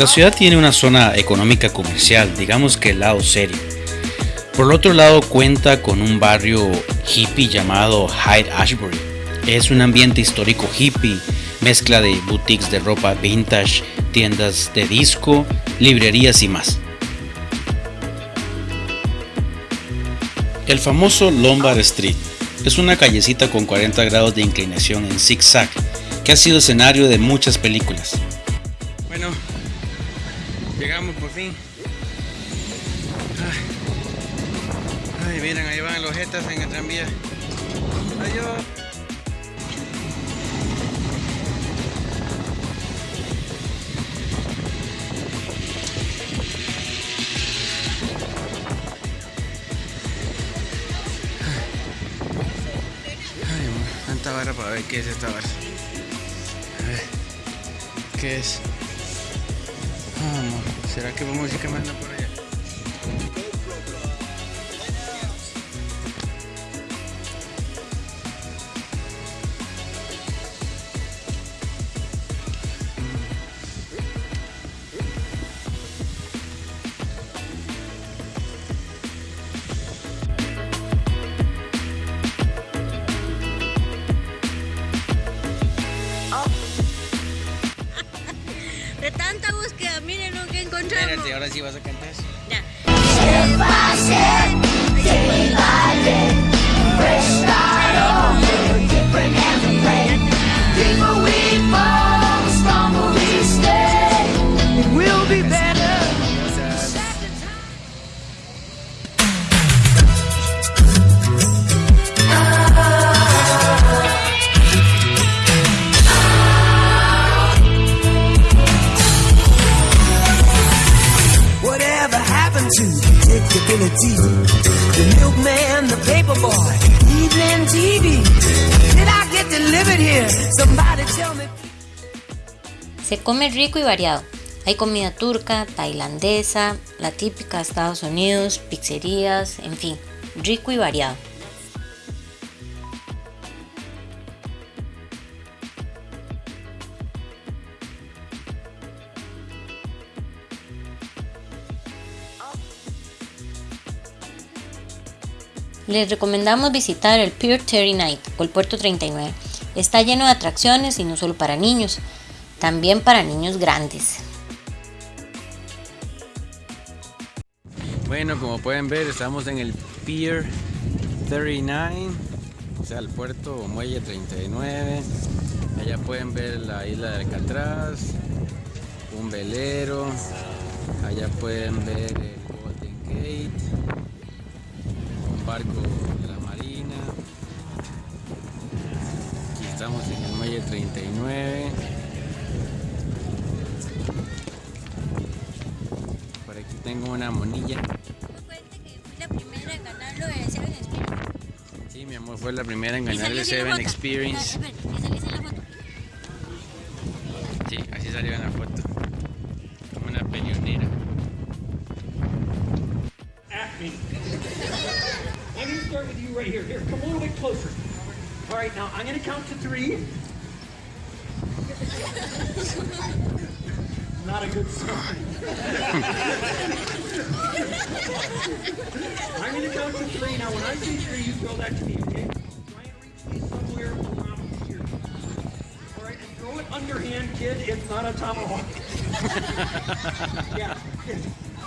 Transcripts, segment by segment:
La ciudad tiene una zona económica comercial, digamos que el lado serio. Por el otro lado cuenta con un barrio hippie llamado Hyde Ashbury. Es un ambiente histórico hippie, mezcla de boutiques de ropa vintage, tiendas de disco, librerías y más. El famoso Lombard Street es una callecita con 40 grados de inclinación en zigzag que ha sido escenario de muchas películas. Miren, ahí van los jetas en el tranvía. Adiós. tanta barra para ver qué es esta barra. A ver, ¿qué es? Vamos, ¿será que vamos a ir caminando por De tanta búsqueda, miren lo que encontramos. Espérate, ahora sí vas a cantar. Ya. Whatever Se come rico y variado. Hay comida turca, tailandesa, la típica de Estados Unidos, pizzerías, en fin, rico y variado. Les recomendamos visitar el Pier 39 o el Puerto 39. Está lleno de atracciones y no solo para niños, también para niños grandes. Bueno, como pueden ver, estamos en el Pier 39, o sea, el puerto o muelle 39. Allá pueden ver la isla de Alcatraz, un velero. Allá pueden ver el Golden Gate, barco de la Marina. Aquí estamos en el muelle 39. Por aquí tengo una monilla. Sí, mi amor, fue la primera en ganar el Seven. Experience. Sí, así salió en la foto. Little bit closer. All right, now I'm to count to three. Not a good sign. I'm to count to three. Now, when I say three, you throw that to me, okay? Try and reach me somewhere around here. All right, and throw it underhand, kid. It's not a tomahawk. Yeah.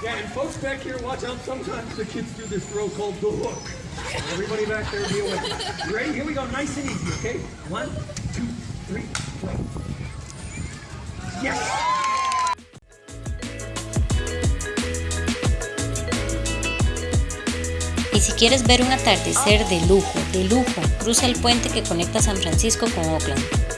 Yeah, and folks back here, watch out. Sometimes the kids do this throw called the hook. Everybody back there, with it. You ready? Here we go. Nice and easy, okay? One, two, three, throw. Yes! Y si quieres ver un atardecer de lujo, de lujo, cruza el puente que conecta San Francisco con Oakland.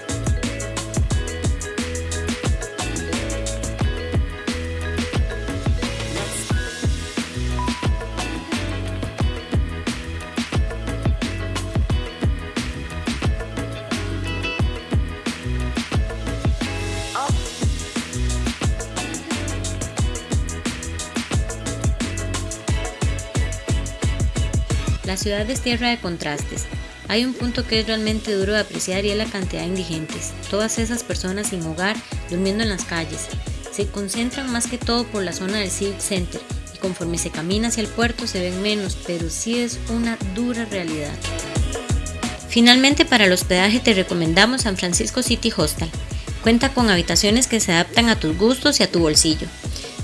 La ciudad es tierra de contrastes. Hay un punto que es realmente duro de apreciar y es la cantidad de indigentes, todas esas personas sin hogar durmiendo en las calles, Se concentran más que todo por la zona del Civic Center y conforme se camina hacia el puerto se ven menos, pero sí es una dura realidad. Finalmente para el hospedaje te recomendamos San Francisco City Hostel. Cuenta con habitaciones que se adaptan a tus gustos y a tu bolsillo.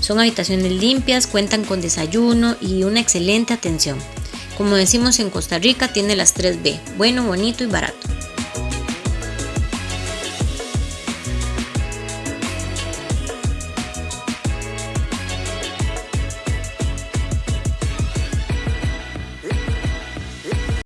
Son habitaciones limpias, cuentan con desayuno y una excelente atención. Como decimos en Costa Rica, tiene las 3B, bueno, bonito y barato.